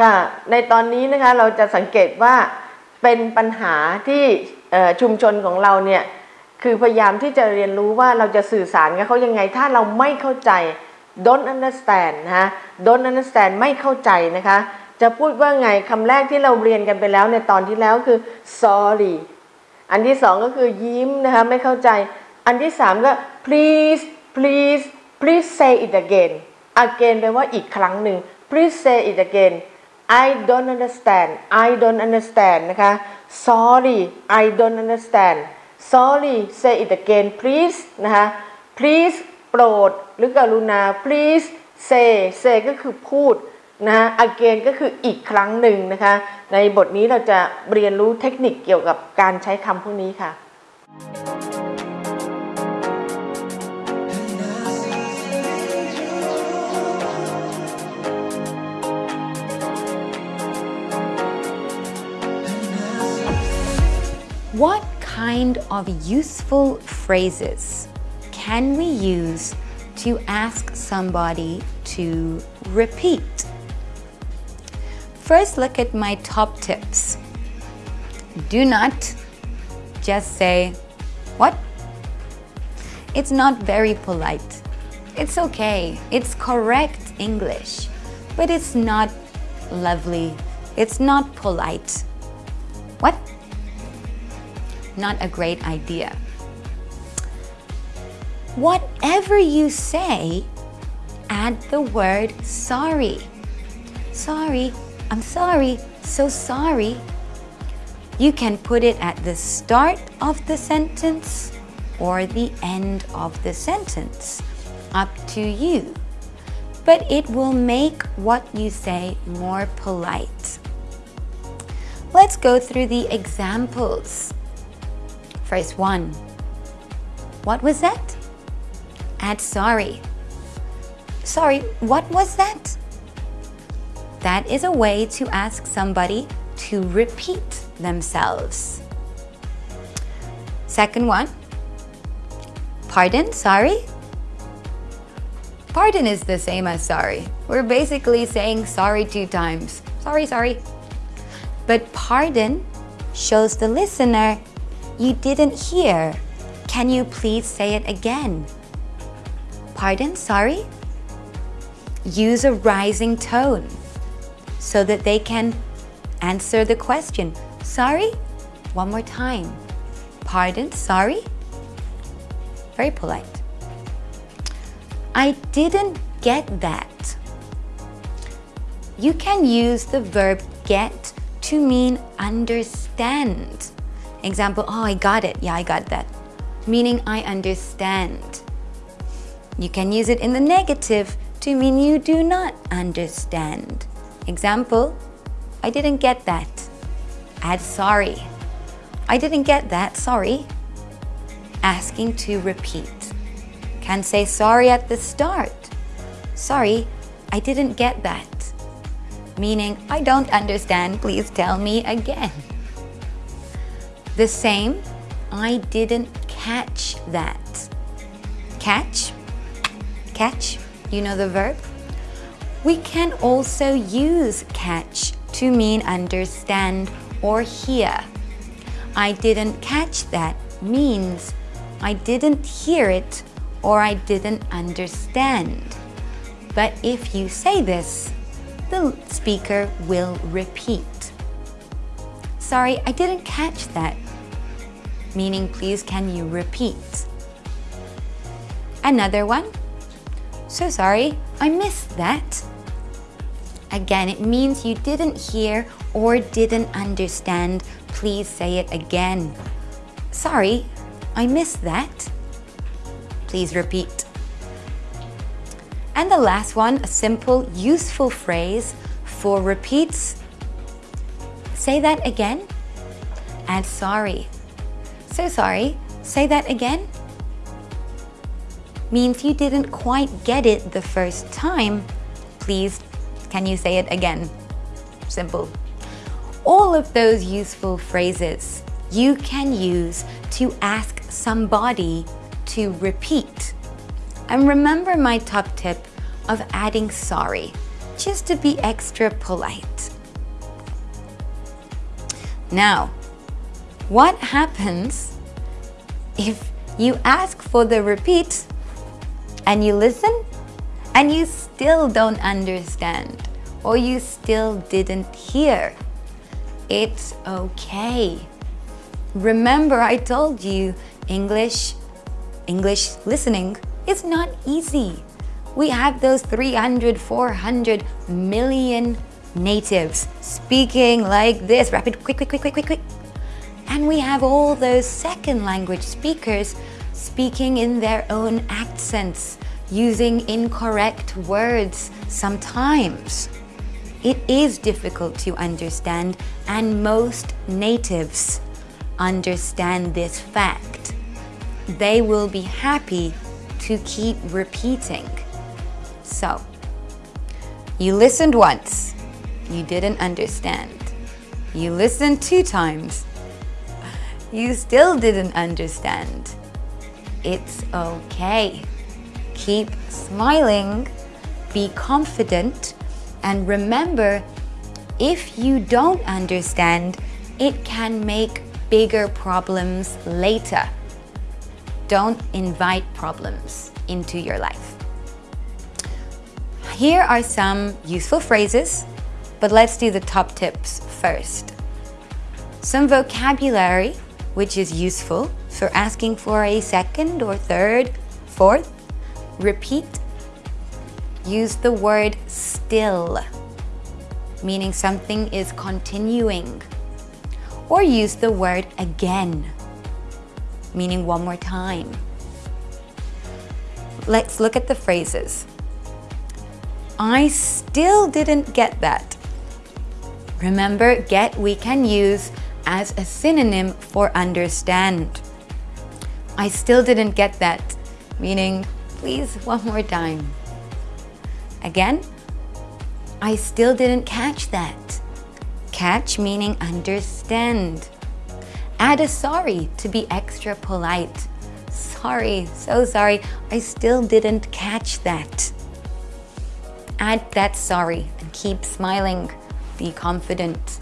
ค่ะ ในตอนนี้นะคะเราจะสังเกตว่าเป็นปัญหาที่ชุมชนของเราเนี่ยคือพยายามที่จะเรียนรู้ว่าเราจะสื่อสารกับเขายังไง ถ้าเราไม่เข้าใจ don't understand นะคะ don't understand ไม่เข้าใจนะคะ จะพูดว่าไงคำแรกที่เราเรียนกันไปแล้วในตอนที่แล้วคือ sorry อันที่สองก็คือยิ้มนะคะไม่เข้าใจ อันที่สามก็ please please please say it again again แปลว่าอีกครั้งหนึ่ง please say it again I don't understand I don't understand นะคะ sorry I don't understand sorry say it again please นะคะ please โปรดหรือกรุณา please say say ก็คือพูดนะ again ก็คืออีกครั้งหนึ่งนะคะ ในบทนี้เราจะเรียนรู้เทคนิคเกี่ยวกับการใช้คำพวกนี้ค่ะ What kind of useful phrases can we use to ask somebody to repeat? First, look at my top tips. Do not just say, What? It's not very polite. It's okay. It's correct English, but it's not lovely. It's not polite. What? Not a great idea. Whatever you say, add the word sorry. Sorry, I'm sorry, so sorry. You can put it at the start of the sentence or the end of the sentence. Up to you. But it will make what you say more polite. Let's go through the examples. First one. What was that? Add sorry. Sorry, what was that? That is a way to ask somebody to repeat themselves. Second one. Pardon, sorry? Pardon is the same as sorry. We're basically saying sorry two times. Sorry, sorry. But pardon shows the listener you didn't hear. Can you please say it again? Pardon, sorry? Use a rising tone so that they can answer the question. Sorry? One more time. Pardon, sorry? Very polite. I didn't get that. You can use the verb get to mean understand. Example, oh, I got it. Yeah, I got that. Meaning I understand. You can use it in the negative to mean you do not understand. Example, I didn't get that. Add sorry. I didn't get that, sorry. Asking to repeat. Can say sorry at the start. Sorry, I didn't get that. Meaning, I don't understand, please tell me again. The same, I didn't catch that. Catch, catch, you know the verb? We can also use catch to mean understand or hear. I didn't catch that means I didn't hear it or I didn't understand. But if you say this, the speaker will repeat. Sorry, I didn't catch that. Meaning, please, can you repeat? Another one. So sorry, I missed that. Again, it means you didn't hear or didn't understand. Please say it again. Sorry, I missed that. Please repeat. And the last one, a simple, useful phrase for repeats. Say that again. Add sorry. So sorry. Say that again. Means you didn't quite get it the first time. Please, can you say it again? Simple. All of those useful phrases you can use to ask somebody to repeat. And remember my top tip of adding sorry. just to be extra polite. Now, what happens if you ask for the repeat and you listen and you still don't understand or you still didn't hear? It's okay. Remember I told you English, English listening is not easy. We have those 300, 400 million natives speaking like this, rapid, quick, quick, quick, quick, quick, quick. And we have all those second language speakers speaking in their own accents, using incorrect words sometimes. It is difficult to understand and most natives understand this fact. They will be happy to keep repeating. So, you listened once, you didn't understand. You listened two times, you still didn't understand. It's okay. Keep smiling, be confident, and remember, if you don't understand, it can make bigger problems later. Don't invite problems into your life. Here are some useful phrases, but let's do the top tips first. Some vocabulary, which is useful for asking for a second or third, fourth. Repeat. Use the word still, meaning something is continuing. Or use the word again, meaning one more time. Let's look at the phrases. I still didn't get that. Remember, get we can use as a synonym for understand. I still didn't get that, meaning please one more time. Again, I still didn't catch that. Catch meaning understand. Add a sorry to be extra polite. Sorry, so sorry, I still didn't catch that. Add that sorry and keep smiling. Be confident.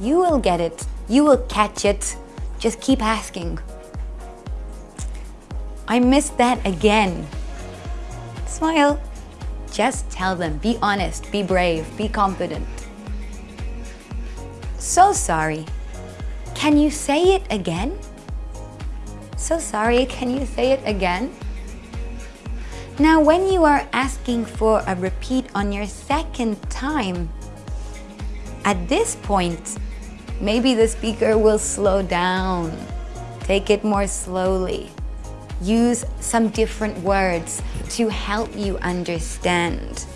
You will get it. You will catch it. Just keep asking. I missed that again. Smile. Just tell them. Be honest. Be brave. Be confident. So sorry. Can you say it again? So sorry, can you say it again? Now, when you are asking for a repeat on your second time, at this point, maybe the speaker will slow down. Take it more slowly. Use some different words to help you understand.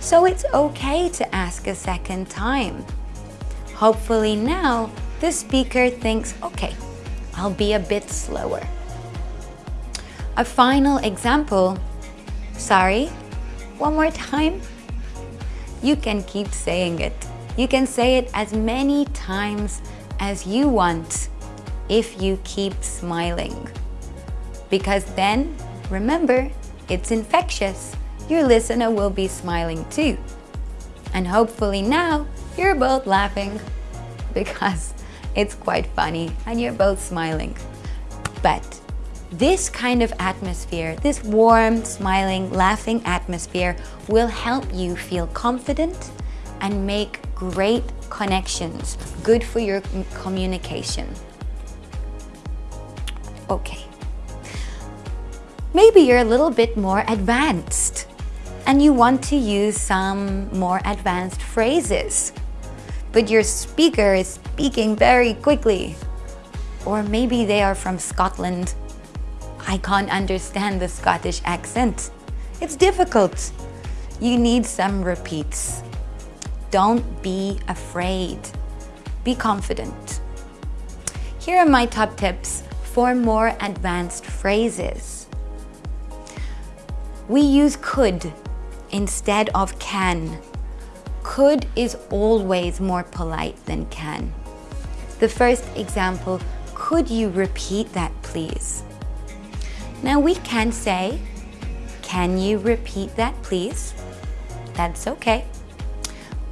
So it's okay to ask a second time. Hopefully now, the speaker thinks, okay, I'll be a bit slower. A final example, sorry, one more time. You can keep saying it. You can say it as many times as you want if you keep smiling. Because then, remember, it's infectious. Your listener will be smiling too. And hopefully now, you're both laughing because it's quite funny and you're both smiling. But this kind of atmosphere, this warm, smiling, laughing atmosphere will help you feel confident and make great connections, good for your communication. Okay. Maybe you're a little bit more advanced and you want to use some more advanced phrases, but your speaker is speaking very quickly. Or maybe they are from Scotland. I can't understand the Scottish accent. It's difficult. You need some repeats. Don't be afraid. Be confident. Here are my top tips for more advanced phrases. We use could instead of can. Could is always more polite than can. The first example, could you repeat that please? Now we can say, can you repeat that please? That's okay.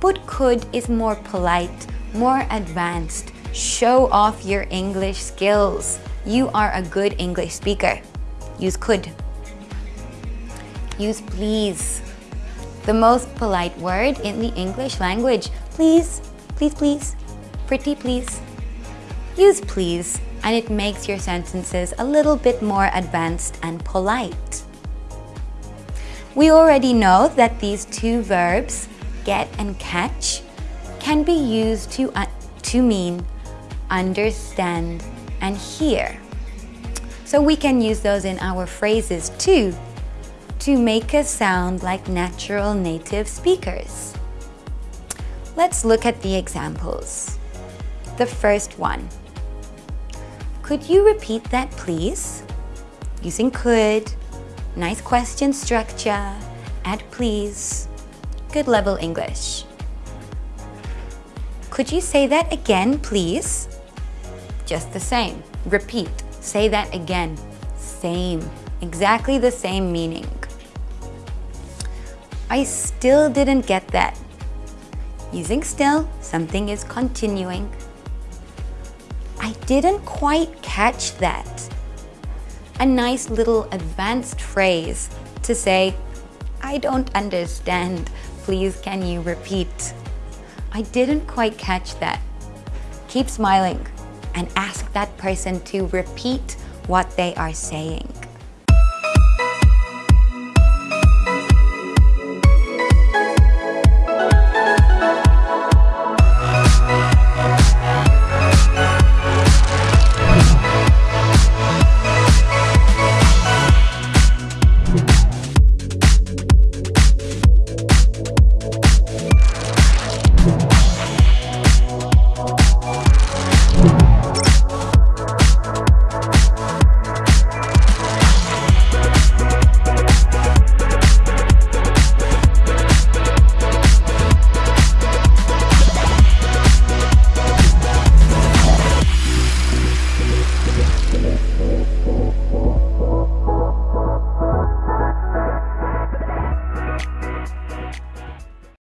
But could is more polite, more advanced. Show off your English skills. You are a good English speaker. Use could. Use please. The most polite word in the English language. Please, please, please. Pretty please. Use please and it makes your sentences a little bit more advanced and polite. We already know that these two verbs, get and catch, can be used to, uh, to mean understand and hear. So we can use those in our phrases too, to make us sound like natural native speakers. Let's look at the examples. The first one. Could you repeat that please? Using could, nice question structure, add please, good level English. Could you say that again, please? Just the same. Repeat. Say that again. Same. Exactly the same meaning. I still didn't get that. Using still, something is continuing. I didn't quite catch that. A nice little advanced phrase to say, I don't understand. Please can you repeat? I didn't quite catch that. Keep smiling and ask that person to repeat what they are saying.